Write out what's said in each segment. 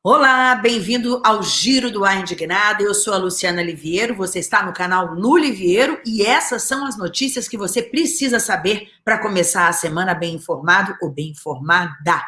Olá, bem-vindo ao Giro do Ar Indignado. Eu sou a Luciana Liviero, você está no canal Lu Liviero e essas são as notícias que você precisa saber para começar a semana bem informado ou bem informada.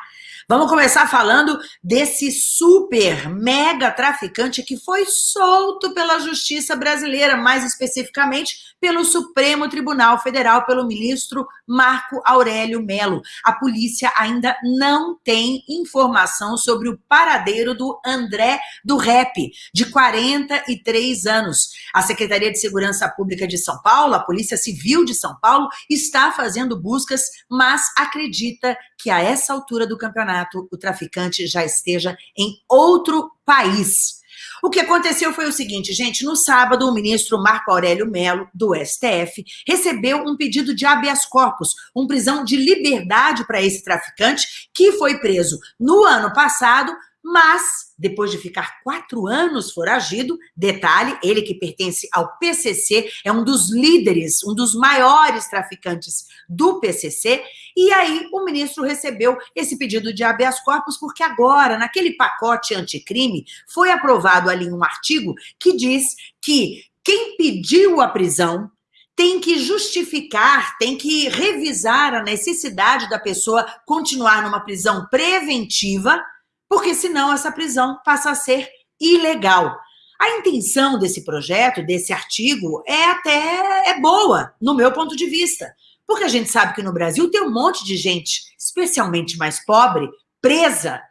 Vamos começar falando desse super mega traficante que foi solto pela justiça brasileira, mais especificamente pelo Supremo Tribunal Federal, pelo ministro Marco Aurélio Melo. A polícia ainda não tem informação sobre o paradeiro do André do Rep, de 43 anos. A Secretaria de Segurança Pública de São Paulo, a Polícia Civil de São Paulo, está fazendo buscas, mas acredita que a essa altura do campeonato o traficante já esteja em outro país. O que aconteceu foi o seguinte, gente, no sábado o ministro Marco Aurélio Melo, do STF, recebeu um pedido de habeas corpus, um prisão de liberdade para esse traficante que foi preso no ano passado mas depois de ficar quatro anos foragido, detalhe, ele que pertence ao PCC, é um dos líderes, um dos maiores traficantes do PCC, e aí o ministro recebeu esse pedido de habeas corpus porque agora, naquele pacote anticrime, foi aprovado ali um artigo que diz que quem pediu a prisão tem que justificar, tem que revisar a necessidade da pessoa continuar numa prisão preventiva, porque senão essa prisão passa a ser ilegal. A intenção desse projeto, desse artigo, é até é boa, no meu ponto de vista, porque a gente sabe que no Brasil tem um monte de gente, especialmente mais pobre, presa,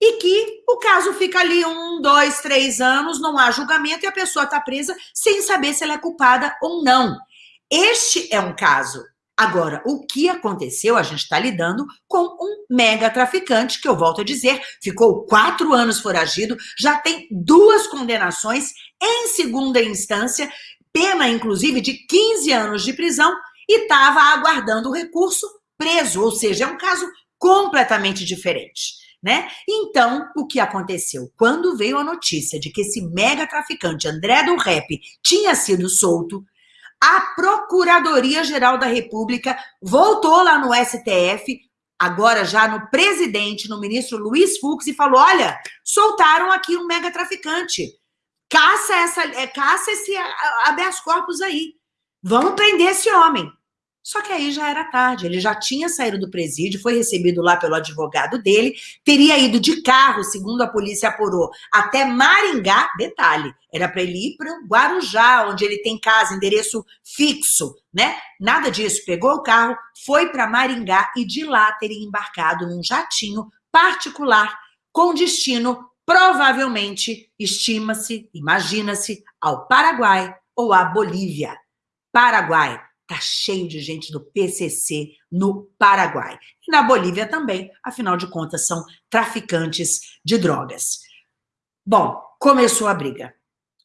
e que o caso fica ali um, dois, três anos, não há julgamento e a pessoa está presa sem saber se ela é culpada ou não. Este é um caso Agora, o que aconteceu? A gente está lidando com um mega traficante, que eu volto a dizer, ficou quatro anos foragido, já tem duas condenações em segunda instância, pena inclusive de 15 anos de prisão, e estava aguardando o recurso preso, ou seja, é um caso completamente diferente. Né? Então, o que aconteceu? Quando veio a notícia de que esse mega traficante André do Rep tinha sido solto, a Procuradoria-Geral da República voltou lá no STF, agora já no presidente, no ministro Luiz Fux, e falou: olha, soltaram aqui um mega traficante. Caça, essa, é, caça esse habeas corpus aí. Vamos prender esse homem. Só que aí já era tarde, ele já tinha saído do presídio, foi recebido lá pelo advogado dele, teria ido de carro, segundo a polícia apurou, até Maringá, detalhe, era para ele ir para Guarujá, onde ele tem casa, endereço fixo, né? Nada disso, pegou o carro, foi para Maringá e de lá teria embarcado num jatinho particular com destino, provavelmente, estima-se, imagina-se, ao Paraguai ou à Bolívia. Paraguai, Está cheio de gente do PCC no Paraguai. E na Bolívia também, afinal de contas, são traficantes de drogas. Bom, começou a briga.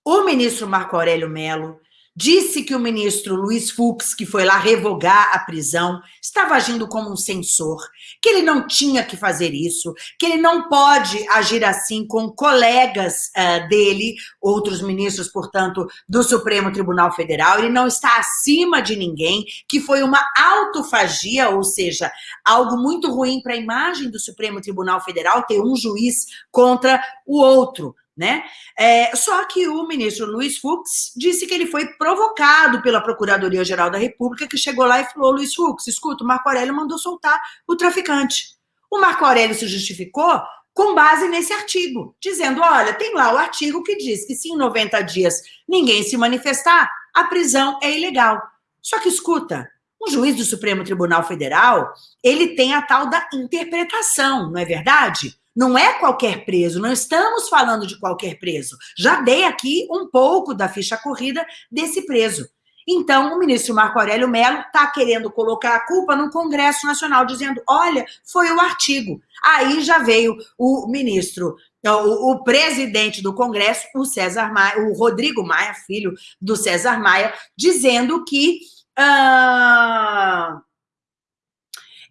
O ministro Marco Aurélio Melo disse que o ministro Luiz Fux, que foi lá revogar a prisão, estava agindo como um censor, que ele não tinha que fazer isso, que ele não pode agir assim com colegas uh, dele, outros ministros, portanto, do Supremo Tribunal Federal, ele não está acima de ninguém, que foi uma autofagia, ou seja, algo muito ruim para a imagem do Supremo Tribunal Federal ter um juiz contra o outro né? É, só que o ministro Luiz Fux disse que ele foi provocado pela Procuradoria-Geral da República, que chegou lá e falou, Luiz Fux, escuta, o Marco Aurélio mandou soltar o traficante. O Marco Aurélio se justificou com base nesse artigo, dizendo, olha, tem lá o artigo que diz que se em 90 dias ninguém se manifestar, a prisão é ilegal. Só que, escuta, um juiz do Supremo Tribunal Federal, ele tem a tal da interpretação, não é verdade? Não é qualquer preso, não estamos falando de qualquer preso. Já dei aqui um pouco da ficha corrida desse preso. Então, o ministro Marco Aurélio Mello está querendo colocar a culpa no Congresso Nacional, dizendo: olha, foi o artigo. Aí já veio o ministro, o, o presidente do Congresso, o César Maia, o Rodrigo Maia, filho do César Maia, dizendo que. Uh,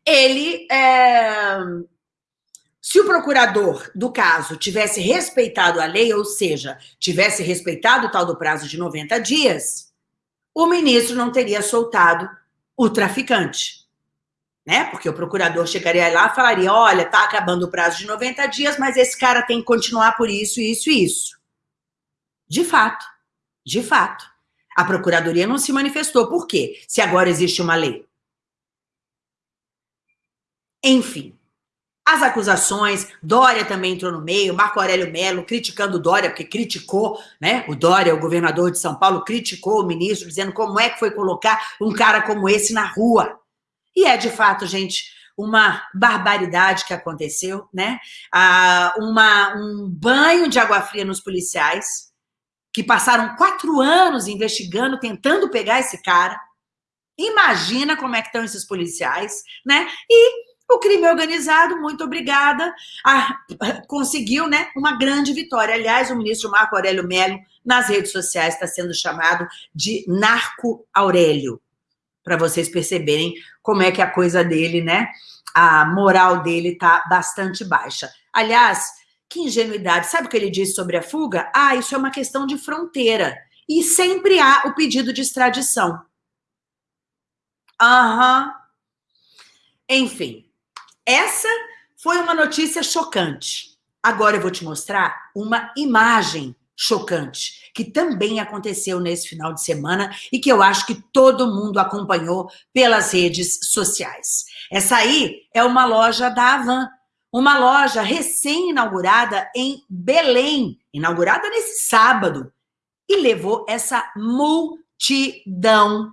ele é, se o procurador do caso tivesse respeitado a lei, ou seja, tivesse respeitado o tal do prazo de 90 dias, o ministro não teria soltado o traficante. né? Porque o procurador chegaria lá e falaria, olha, tá acabando o prazo de 90 dias, mas esse cara tem que continuar por isso, isso e isso. De fato, de fato. A procuradoria não se manifestou. Por quê? Se agora existe uma lei. Enfim, as acusações, Dória também entrou no meio, Marco Aurélio Melo criticando Dória, porque criticou, né? O Dória, o governador de São Paulo, criticou o ministro, dizendo como é que foi colocar um cara como esse na rua. E é, de fato, gente, uma barbaridade que aconteceu, né? Ah, uma, um banho de água fria nos policiais, que passaram quatro anos investigando, tentando pegar esse cara. Imagina como é que estão esses policiais, né? E o crime organizado, muito obrigada, a, conseguiu né, uma grande vitória. Aliás, o ministro Marco Aurélio Melo, nas redes sociais, está sendo chamado de Narco Aurélio, para vocês perceberem como é que a coisa dele, né? A moral dele está bastante baixa. Aliás, que ingenuidade. Sabe o que ele disse sobre a fuga? Ah, isso é uma questão de fronteira. E sempre há o pedido de extradição. Aham. Uhum. Enfim, essa foi uma notícia chocante. Agora eu vou te mostrar uma imagem chocante, que também aconteceu nesse final de semana e que eu acho que todo mundo acompanhou pelas redes sociais. Essa aí é uma loja da Avan, uma loja recém-inaugurada em Belém, inaugurada nesse sábado, e levou essa multidão,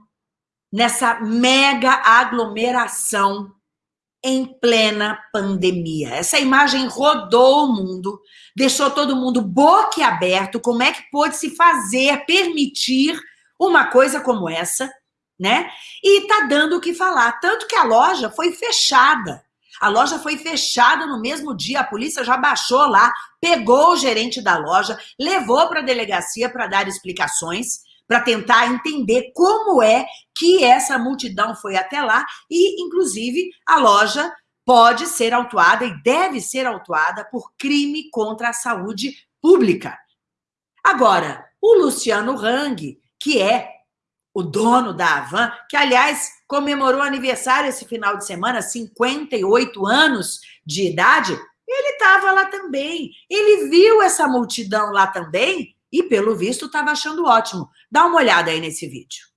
nessa mega aglomeração em plena pandemia. Essa imagem rodou o mundo, deixou todo mundo boquiaberto, como é que pôde se fazer, permitir uma coisa como essa, né? E tá dando o que falar, tanto que a loja foi fechada. A loja foi fechada no mesmo dia, a polícia já baixou lá, pegou o gerente da loja, levou para a delegacia para dar explicações, para tentar entender como é que essa multidão foi até lá e, inclusive, a loja pode ser autuada e deve ser autuada por crime contra a saúde pública. Agora, o Luciano Hang, que é o dono da Avan, que, aliás, comemorou aniversário esse final de semana, 58 anos de idade, ele estava lá também. Ele viu essa multidão lá também e, pelo visto, estava achando ótimo. Dá uma olhada aí nesse vídeo.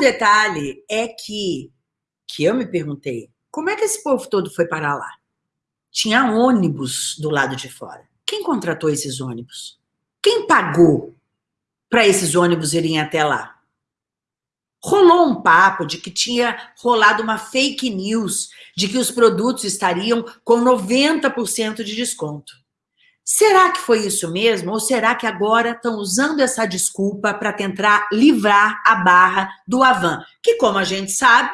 Detalhe é que, que eu me perguntei, como é que esse povo todo foi parar lá? Tinha ônibus do lado de fora. Quem contratou esses ônibus? Quem pagou para esses ônibus irem até lá? Rolou um papo de que tinha rolado uma fake news de que os produtos estariam com 90% de desconto. Será que foi isso mesmo? Ou será que agora estão usando essa desculpa para tentar livrar a barra do Avan? Que, como a gente sabe,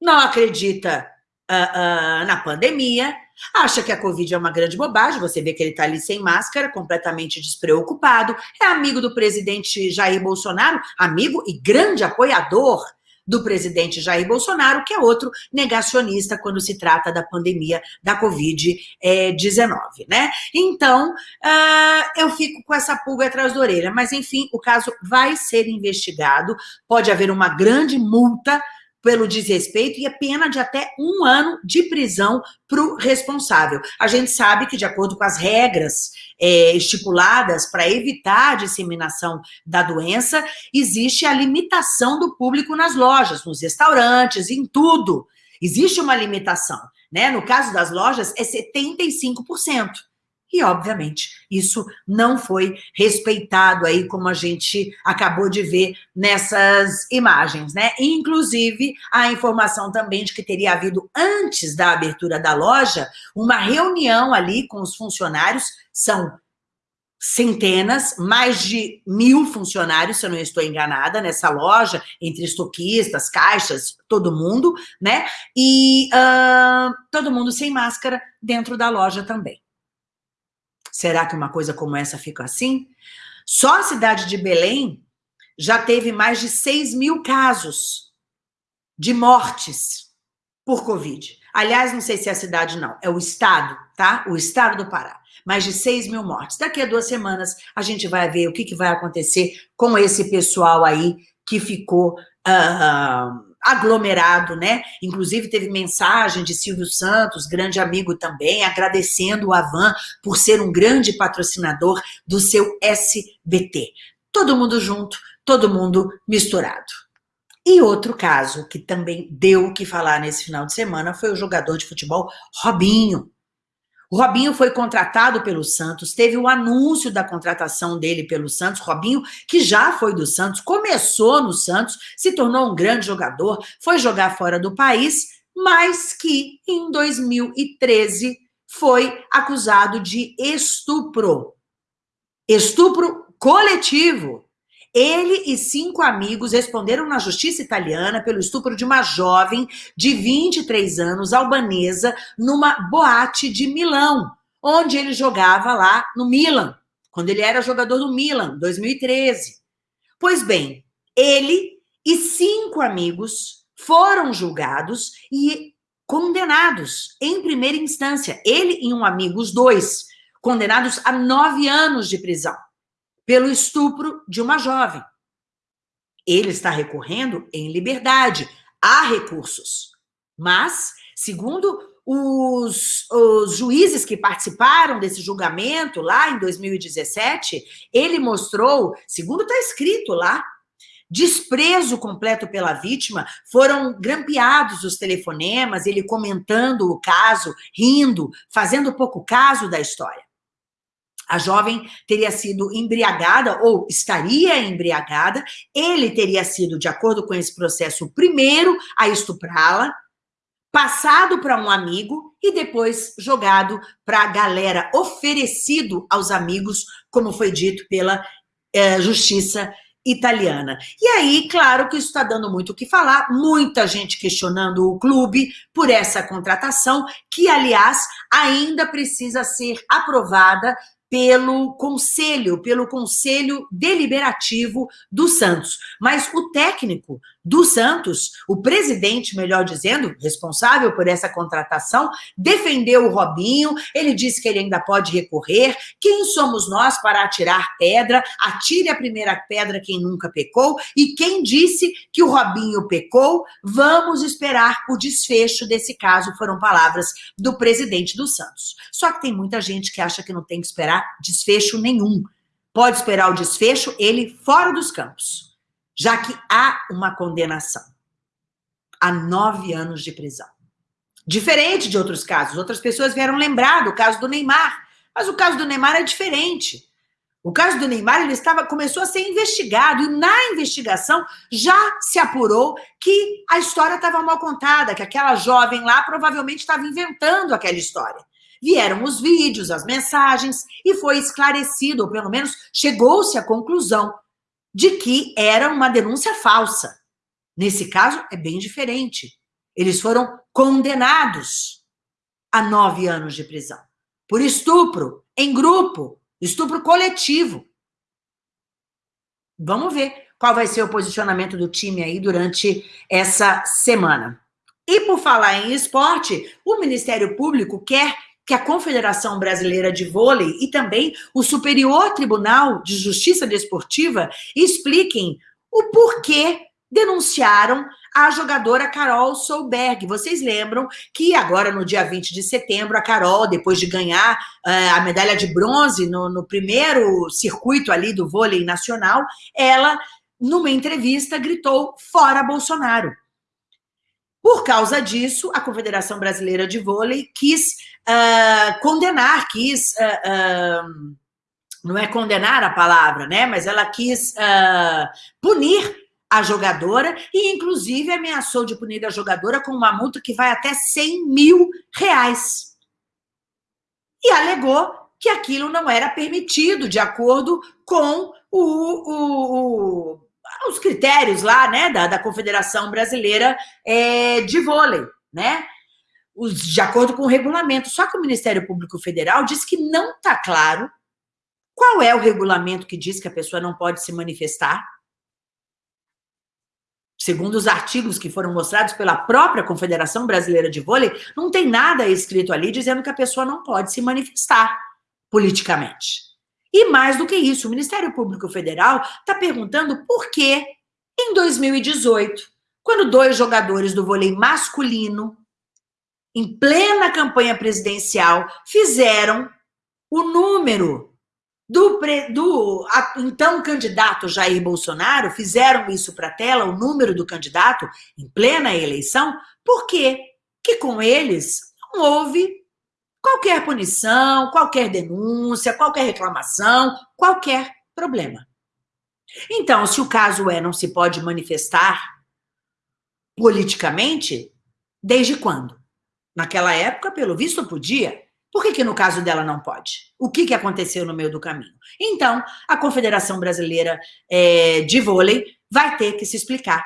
não acredita uh, uh, na pandemia, acha que a Covid é uma grande bobagem, você vê que ele está ali sem máscara, completamente despreocupado, é amigo do presidente Jair Bolsonaro, amigo e grande apoiador do presidente Jair Bolsonaro, que é outro negacionista quando se trata da pandemia da Covid-19, né? Então, uh, eu fico com essa pulga atrás da orelha, mas enfim, o caso vai ser investigado, pode haver uma grande multa pelo desrespeito e a pena de até um ano de prisão para o responsável. A gente sabe que, de acordo com as regras é, estipuladas para evitar a disseminação da doença, existe a limitação do público nas lojas, nos restaurantes, em tudo. Existe uma limitação. Né? No caso das lojas, é 75%. E, obviamente, isso não foi respeitado aí, como a gente acabou de ver nessas imagens, né? Inclusive, a informação também de que teria havido, antes da abertura da loja, uma reunião ali com os funcionários, são centenas, mais de mil funcionários, se eu não estou enganada, nessa loja, entre estoquistas, caixas, todo mundo, né? E uh, todo mundo sem máscara dentro da loja também. Será que uma coisa como essa fica assim? Só a cidade de Belém já teve mais de 6 mil casos de mortes por Covid. Aliás, não sei se é a cidade, não, é o estado, tá? O estado do Pará. Mais de 6 mil mortes. Daqui a duas semanas a gente vai ver o que, que vai acontecer com esse pessoal aí que ficou uh, aglomerado, né? Inclusive teve mensagem de Silvio Santos, grande amigo também, agradecendo o Avan por ser um grande patrocinador do seu SBT. Todo mundo junto, todo mundo misturado. E outro caso que também deu o que falar nesse final de semana foi o jogador de futebol Robinho. O Robinho foi contratado pelo Santos, teve o anúncio da contratação dele pelo Santos. Robinho, que já foi do Santos, começou no Santos, se tornou um grande jogador, foi jogar fora do país, mas que em 2013 foi acusado de estupro. Estupro coletivo. Ele e cinco amigos responderam na justiça italiana pelo estupro de uma jovem de 23 anos, albanesa, numa boate de Milão, onde ele jogava lá no Milan, quando ele era jogador do Milan, 2013. Pois bem, ele e cinco amigos foram julgados e condenados em primeira instância. Ele e um amigo, os dois, condenados a nove anos de prisão pelo estupro de uma jovem. Ele está recorrendo em liberdade. Há recursos. Mas, segundo os, os, juízes que participaram desse julgamento lá em 2017, ele mostrou, segundo está escrito lá, desprezo completo pela vítima, foram grampeados os telefonemas, ele comentando o caso, rindo, fazendo pouco caso da história. A jovem teria sido embriagada ou estaria embriagada, ele teria sido, de acordo com esse processo, o primeiro a estuprá-la, passado para um amigo e depois jogado para a galera, oferecido aos amigos, como foi dito pela eh, justiça italiana. E aí, claro que isso está dando muito o que falar, muita gente questionando o clube por essa contratação, que, aliás, ainda precisa ser aprovada pelo conselho, pelo conselho deliberativo do Santos. Mas o técnico do Santos, o presidente, melhor dizendo, responsável por essa contratação, defendeu o Robinho, ele disse que ele ainda pode recorrer. Quem somos nós para atirar pedra? Atire a primeira pedra quem nunca pecou. E quem disse que o Robinho pecou? Vamos esperar o desfecho desse caso, foram palavras do presidente do Santos. Só que tem muita gente que acha que não tem que esperar desfecho nenhum. Pode esperar o desfecho, ele fora dos campos já que há uma condenação a nove anos de prisão. Diferente de outros casos, outras pessoas vieram lembrar do caso do Neymar, mas o caso do Neymar é diferente. O caso do Neymar ele estava começou a ser investigado e na investigação já se apurou que a história estava mal contada, que aquela jovem lá provavelmente estava inventando aquela história. Vieram os vídeos, as mensagens e foi esclarecido, ou pelo menos chegou-se à conclusão de que era uma denúncia falsa. Nesse caso, é bem diferente. Eles foram condenados a nove anos de prisão por estupro em grupo, estupro coletivo. Vamos ver qual vai ser o posicionamento do time aí durante essa semana. E por falar em esporte, o Ministério Público quer que a Confederação Brasileira de Vôlei e também o Superior Tribunal de Justiça Desportiva expliquem o porquê denunciaram a jogadora Carol Solberg. Vocês lembram que agora, no dia 20 de setembro, a Carol, depois de ganhar uh, a medalha de bronze no, no primeiro circuito ali do vôlei nacional, ela, numa entrevista, gritou fora Bolsonaro. Por causa disso, a Confederação Brasileira de Vôlei quis uh, condenar, quis. Uh, uh, não é condenar a palavra, né? Mas ela quis punir a jogadora e, inclusive, ameaçou de punir a jogadora com uma multa que vai até 100 mil reais. E alegou que aquilo não era permitido de acordo com o, o, o, os critérios lá, né, da, da Confederação Brasileira é, de Vôlei, né? Os, de acordo com o regulamento. Só que o Ministério Público Federal diz que não está claro qual é o regulamento que diz que a pessoa não pode se manifestar. Segundo os artigos que foram mostrados pela própria Confederação Brasileira de Vôlei, não tem nada escrito ali dizendo que a pessoa não pode se manifestar politicamente. E mais do que isso, o Ministério Público Federal está perguntando por que, em 2018, quando dois jogadores do vôlei masculino, em plena campanha presidencial, fizeram o número do, do então candidato Jair Bolsonaro, fizeram isso para a tela, o número do candidato, em plena eleição, por quê? Que com eles não houve qualquer punição, qualquer denúncia, qualquer reclamação, qualquer problema. Então, se o caso é não se pode manifestar politicamente, desde quando? Naquela época, pelo visto, podia. Por que, que no caso dela não pode? O que, que aconteceu no meio do caminho? Então, a Confederação Brasileira é, de Vôlei vai ter que se explicar.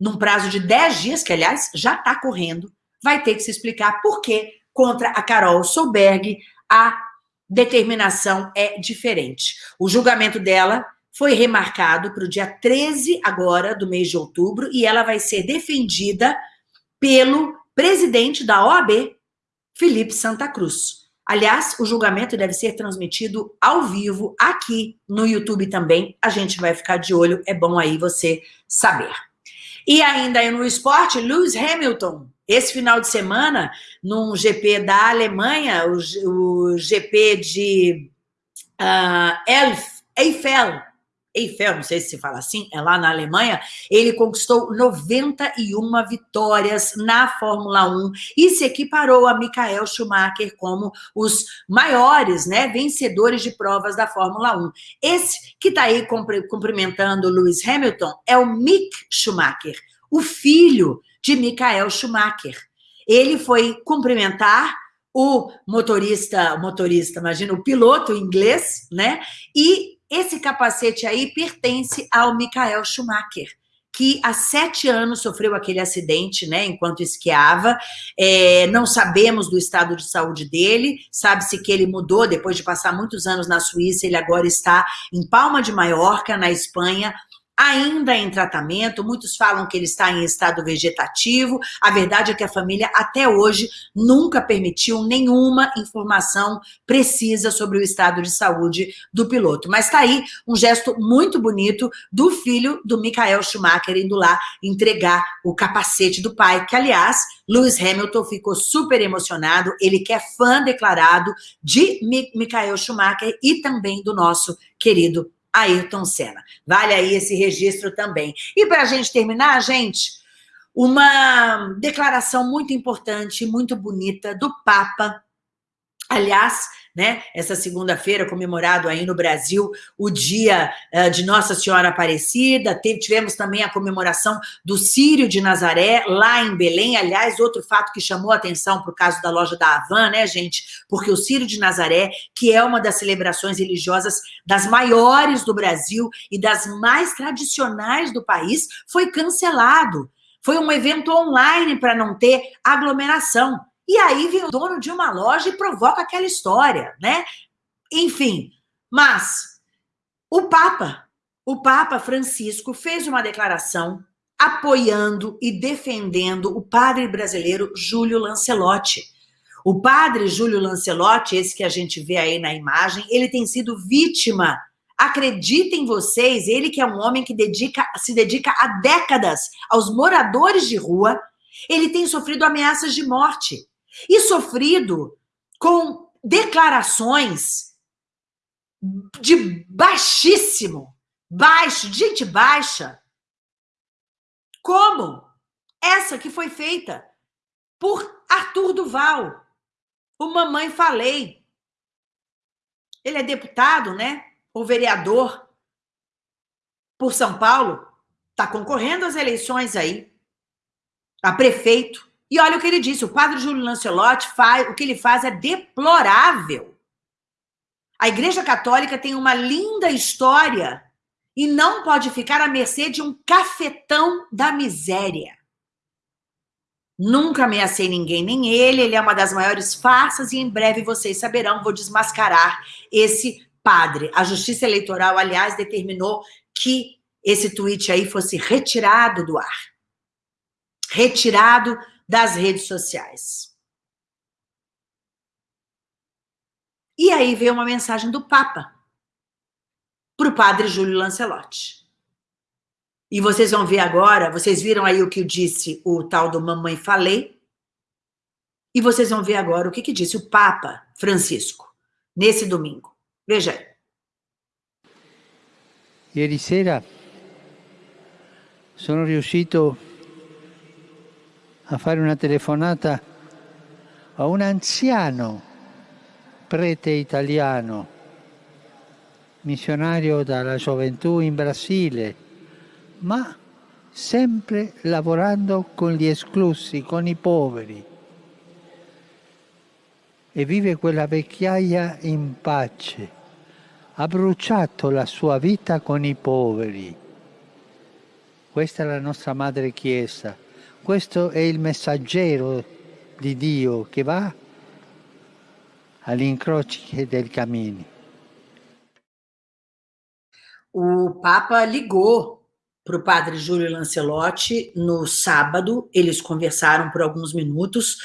Num prazo de 10 dias, que aliás já está correndo, vai ter que se explicar por que contra a Carol Solberg, a determinação é diferente. O julgamento dela foi remarcado para o dia 13 agora do mês de outubro e ela vai ser defendida pelo presidente da OAB, Felipe Santa Cruz. Aliás, o julgamento deve ser transmitido ao vivo aqui no YouTube também. A gente vai ficar de olho, é bom aí você saber. E ainda no esporte, Lewis Hamilton esse final de semana, num GP da Alemanha, o, o GP de uh, Elf, Eiffel, Eiffel, não sei se se fala assim, é lá na Alemanha, ele conquistou 91 vitórias na Fórmula 1 e se equiparou a Michael Schumacher como os maiores né, vencedores de provas da Fórmula 1. Esse que está aí cumprimentando Lewis Hamilton é o Mick Schumacher, o filho de Michael Schumacher. Ele foi cumprimentar o motorista, motorista, imagina, o piloto inglês, né? E esse capacete aí pertence ao Michael Schumacher, que há sete anos sofreu aquele acidente, né, enquanto esquiava. É, não sabemos do estado de saúde dele, sabe-se que ele mudou depois de passar muitos anos na Suíça, ele agora está em Palma de Maiorca, na Espanha, ainda em tratamento, muitos falam que ele está em estado vegetativo, a verdade é que a família até hoje nunca permitiu nenhuma informação precisa sobre o estado de saúde do piloto. Mas está aí um gesto muito bonito do filho do Michael Schumacher indo lá entregar o capacete do pai, que aliás, Lewis Hamilton ficou super emocionado, ele que é fã declarado de Michael Schumacher e também do nosso querido Ayrton Senna. Vale aí esse registro também. E para a gente terminar, gente, uma declaração muito importante, muito bonita do Papa. Aliás, né? Essa segunda-feira, comemorado aí no Brasil o dia uh, de Nossa Senhora Aparecida, Teve, tivemos também a comemoração do Sírio de Nazaré, lá em Belém, aliás, outro fato que chamou a atenção o caso da loja da Havan, né, gente? Porque o Sírio de Nazaré, que é uma das celebrações religiosas das maiores do Brasil e das mais tradicionais do país, foi cancelado. Foi um evento online para não ter aglomeração. E aí vem o dono de uma loja e provoca aquela história, né? Enfim, mas o Papa, o Papa Francisco fez uma declaração apoiando e defendendo o padre brasileiro Júlio Lancelotti. O padre Júlio Lancelotti, esse que a gente vê aí na imagem, ele tem sido vítima Acreditem vocês, ele que é um homem que dedica, se dedica há décadas aos moradores de rua, ele tem sofrido ameaças de morte e sofrido com declarações de baixíssimo, baixo, gente baixa, como essa que foi feita por Arthur Duval, o Mamãe Falei. Ele é deputado, né? O vereador por São Paulo, está concorrendo às eleições aí, a prefeito. E olha o que ele disse, o padre Júlio Lancelotti faz, o que ele faz é deplorável. A Igreja Católica tem uma linda história e não pode ficar à mercê de um cafetão da miséria. Nunca ameacei ninguém, nem ele. Ele é uma das maiores farsas e em breve vocês saberão, vou desmascarar esse padre. A Justiça Eleitoral, aliás, determinou que esse tweet aí fosse retirado do ar. Retirado das redes sociais. E aí veio uma mensagem do Papa para o padre Júlio Lancelotti. E vocês vão ver agora, vocês viram aí o que disse o tal do Mamãe Falei, e vocês vão ver agora o que, que disse o Papa Francisco, nesse domingo. Veja aí. Ieri sera sono riuscito a fare una telefonata a un anziano prete italiano missionario dalla gioventù in Brasile, ma sempre lavorando con gli esclusi, con i poveri. E vive quella vecchiaia in pace. Ha bruciato la sua vita con i poveri. Questa è la nostra Madre Chiesa. Questo è il messaggero di Dio che va agli incroci del cammini. O Papa ligou para o padre Júlio Lancelotti no sábado, eles conversaram por alguns minutos.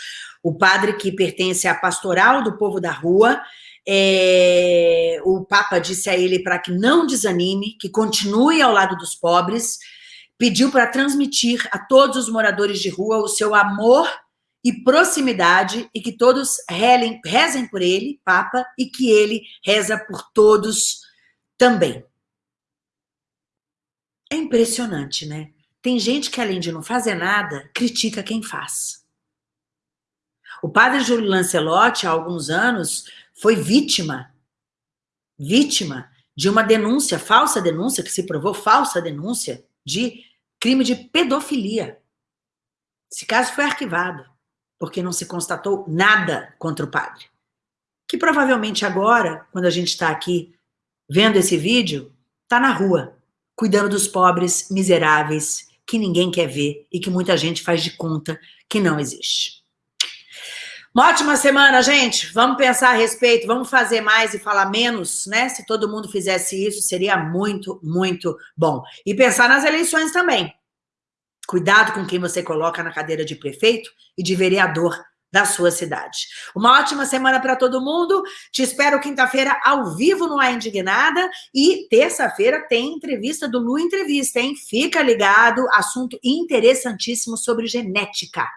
O padre que pertence à pastoral do povo da rua, é, o Papa disse a ele para que não desanime, que continue ao lado dos pobres, pediu para transmitir a todos os moradores de rua o seu amor e proximidade e que todos relem, rezem por ele, Papa, e que ele reza por todos também. É impressionante, né? Tem gente que, além de não fazer nada, critica quem faz. O padre Júlio Lancelotti, há alguns anos, foi vítima, vítima de uma denúncia, falsa denúncia, que se provou falsa denúncia, de crime de pedofilia. Esse caso foi arquivado, porque não se constatou nada contra o padre. Que provavelmente agora, quando a gente está aqui vendo esse vídeo, está na rua, cuidando dos pobres miseráveis que ninguém quer ver e que muita gente faz de conta que não existe. Uma ótima semana, gente. Vamos pensar a respeito, vamos fazer mais e falar menos, né? Se todo mundo fizesse isso, seria muito, muito bom. E pensar nas eleições também. Cuidado com quem você coloca na cadeira de prefeito e de vereador da sua cidade. Uma ótima semana para todo mundo. Te espero quinta-feira ao vivo no A Indignada e terça-feira tem entrevista do Lu Entrevista, hein? Fica ligado, assunto interessantíssimo sobre genética.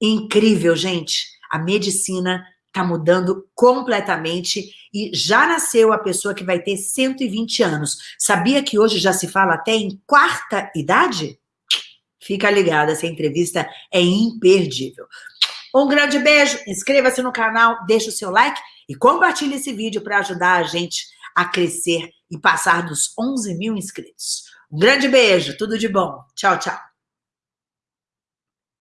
Incrível, gente. A medicina está mudando completamente e já nasceu a pessoa que vai ter 120 anos. Sabia que hoje já se fala até em quarta idade? Fica ligado, essa entrevista é imperdível. Um grande beijo, inscreva-se no canal, deixe o seu like e compartilhe esse vídeo para ajudar a gente a crescer e passar dos 11 mil inscritos. Um grande beijo, tudo de bom. Tchau, tchau.